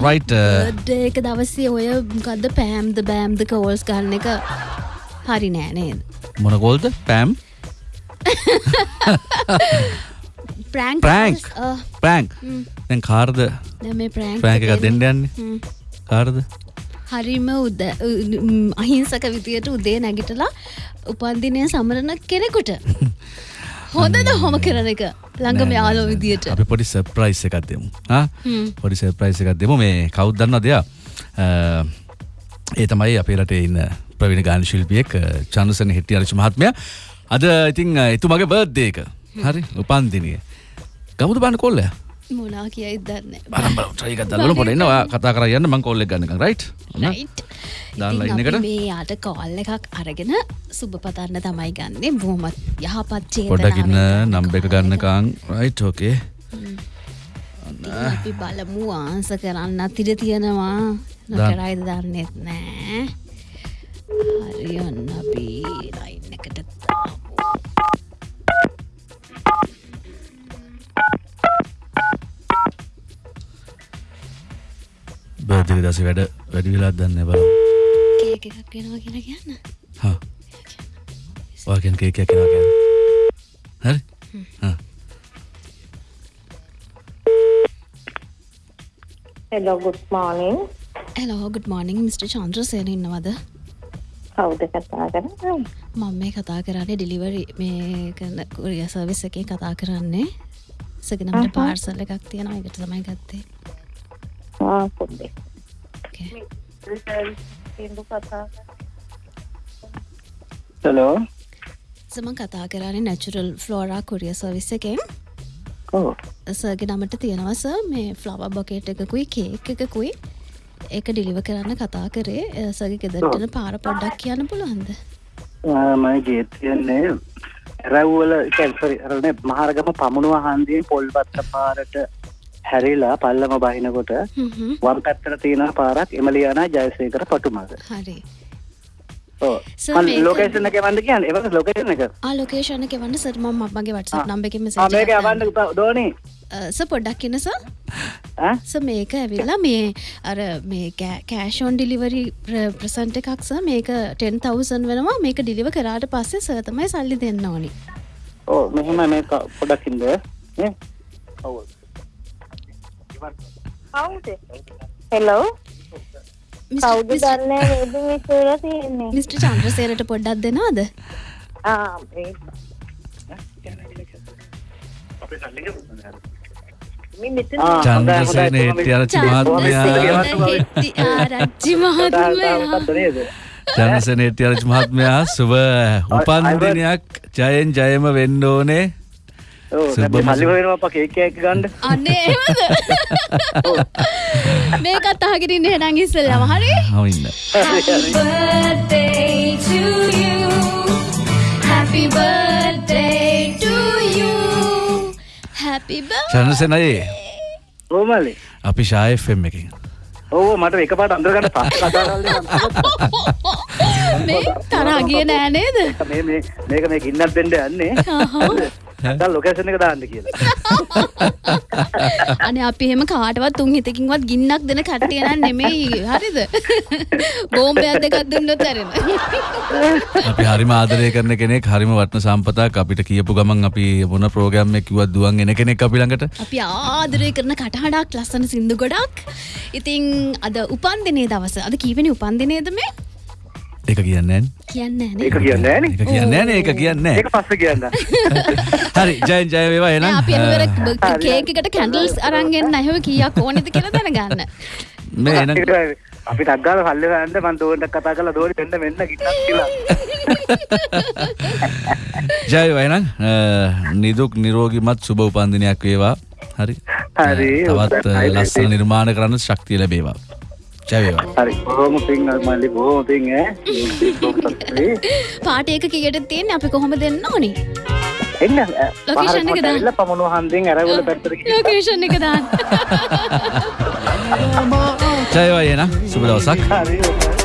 Right ඒක දවස්සේ ඔය මොකක්ද පෑම්ද බෑම්ද කෝල්ස් ගන්න එක හරි නෑනේද මොනකෝල්ද පැම් ප්‍රෑන්ක් ප්‍රෑන්ක් ප්‍රෑන්ක් දැන් කාර්ද? මේ ප්‍රෑන්ක් ප්‍රෑන්ක එක දෙන්න යන්නේ. කාර්ද? හරිම උද අහිංසක විදියට උදේ නැගිටලා උපන්දිනය සමරණ කෙනෙකුට. හොඳද හොම කරන එක ළඟම යාලෝ විදියට. අපි පොඩි සර්ප්‍රයිස් එකක් දෙමු. පොඩි සර්ප්‍රයිස් එකක් දෙමු. මේ කවුද දන්න දෙයක් ඒ තමයි අපේ රටේ ඉන්න ප්‍රවිණ ගාන ශිල්පියෙක් චන්දසන හිටිය අරච මහත්මය. අද ඉතිං එතුමගේ බර්ධ්දේක හරි? උපන්දිනය. ගමුද බන්න කොල්ලය මොනා කියයි දන්න. ට්‍රයික දල්ල පොට එන්නවා කතා කර යන්න මං කොල්ල ගන්න රයි් දාලා ඉන්නකට මේ යාට කෝල්ල එකක් අරගෙන සුබ පතන්න තමයි ගන්නේ. බොහොමත් යහපත් පොඩකින්න නම්බ එක ගන්නකාං රයිට් ෝකේ අපි බලමු. ආන්ස කරන්න අතිර තියෙනවා. නොකරයිද දන්නෙත් නෑ. හරි ඔන්න අපි ලයින් එකට බර්ධක දස වැඩ වැඩි වෙලාත් දන්න බල කේක එකක් වෙනවා කියලා කියන්න. වාගෙන් කේකයක් කෙනවා ගැන හරි. හෙලෝ ගුඩ් මෝනිින් ඇලෝ ගුඩ් මෝනිින් මිට චන්ද්‍රසයන ඉන්නවද? කවුද කතා කරන්න? මම මේ කතා කරන්නේ ඩිලිවරි මේ කරන කොරිය සර්විස් එකේ කතා කරන්නේ. සගෙනමට පාර්සල් එකක් තියෙනවා. එකට තමයි ගත්තේ පොඩ්ඩේ හලෝ සමන් කතා කරන්නේ නැචුරල් ෆ්ලෝරා කොරිය සර්විස් එකෙන් සගේ නමට තියෙනවස මේ ෆ්ලව බොකේට් එකකුයි කේක් එකකුයි ඒක ඩිලිව කරන්න කතා කරේ සගේ ගෙදරටන පාර පොඩ්ඩක් කියන්න පුළුවන්ද මයි ගේතියන්නේ ඇරව්වල කැල්පරි අරන මහරගම පමුණුව හන්දියෙන් පොල්පත්ත පාරට හැරිලා පල්ලම බහිනකොට වම් පැත්තර තියෙන පාරක් එමලියානා ජයසේකර පටුමග. හරි. ලෝකේෂන එක වන්ද කියන්න. එව ලෝකේෂන එක? ලෝකේෂන එක වන්න සරම මගේ වටසක් නම්බක මේක අවන්න දෝනේ. ස පොඩ්ඩක් කියනස ස මේක ඇවිල්ලා මේ අර මේ කෑෂෝන් ඩිලිවරි ප්‍රසන්ට එකක්ස මේක 10,000 වෙනවා. මේක ඩිලිව කරාට පස්සේ සතමයි සල්ලි දෙන්න ඕනි. ඕ මෙහෙම මේ පොඩක්කින්ද හෙලෝ කවුද දන්න වේද විසර තියෙන්නේ මිස්ට චන්ද්‍රසේරට පොඩ්ඩක් දෙනවාද චන්ද්‍රසේන හෙට්ටි අරචි මහත්මයා ආරච්චි මහත්මයා චන්දසන හෙට්ටි අරචි මහත්මයා සුබ උපන්දිනයක් ජයෙන් ජයම වෙන්න ඕනේ සලිවෙනවා කේකයක් ගණ්ඩ අන්නේ මේකත් අහගරින්න හෙනං ඉස්සල්ලම. හරි? හවින්න චනසනයේ ඕමලි අපි ශායෆම් එකින් ඕ මට එක පාට අන්දරගන්න ප මේ තරාගිය නෑනේද මේක මේ ගින්නත් දෙෙන්ඩ යන්නේ ලොකේෂන එක දාන්න කියලා. අන අපි එහෙම කාටවත් තුන් හිතකින්වත් ගින්නක් දෙන කට්ටියන නෙමෙයි. හරිද? බෝම්බයක් දෙකක් දුන්නොත් ඇරෙන. අපි හරිම ආදරය කරන කෙනෙක් හරිම වටන සම්පතක්. අපිට කියපු ගමන් අපි මොන ප්‍රෝග්‍රම් එක කිව්වත් දුවන් එන කෙනෙක් අපි ළඟට. අපි ආදරය කරන කටහඬක් ලස්සන සින්දු ගොඩක්. ඉතින් අද උපන්දිනේ දවස. අද කීවෙනි උපන්දිනේද මේ ඒක කියන්න කියන්න ඒක කියන්න න එක කියන්න න ඒක කියන්න ඒක පස්ස කියන්න. හරි ජයන් ජය වේවා එන අපි කේකට කැන්ඩල්ස් අරන්ගෙන් නැහව කියක් ඕනෙද කියලා දැනගන්න. මේ එන අපි ටක්ගාල හල්ලවන්න මන් දෝට කතා කලා දෝරි පෙන්ඩ වෙන්න ගිටක් කියලා. ජය වයනම් නිදුක් නිරෝගිමත් සුබ උපන්දිනයක් වේවා. හරි. හරි තවත් ලස්සන නිර්මාණ කරන්න ශක්තිය ලැබේවා ජයවේවා හරි බොහොම පින් මල්ලි බොහොම පින් පාටයක කියට තියෙන අපි කොහොම දෙන්න ඕනි? එන්න ලොකේෂන් එක දාන්න. පමණු හන්දිෙන් ඇරවල පැත්තර ලොකේෂන් එක දාන්න. ජයවා එන සුබ දවසක්. හරි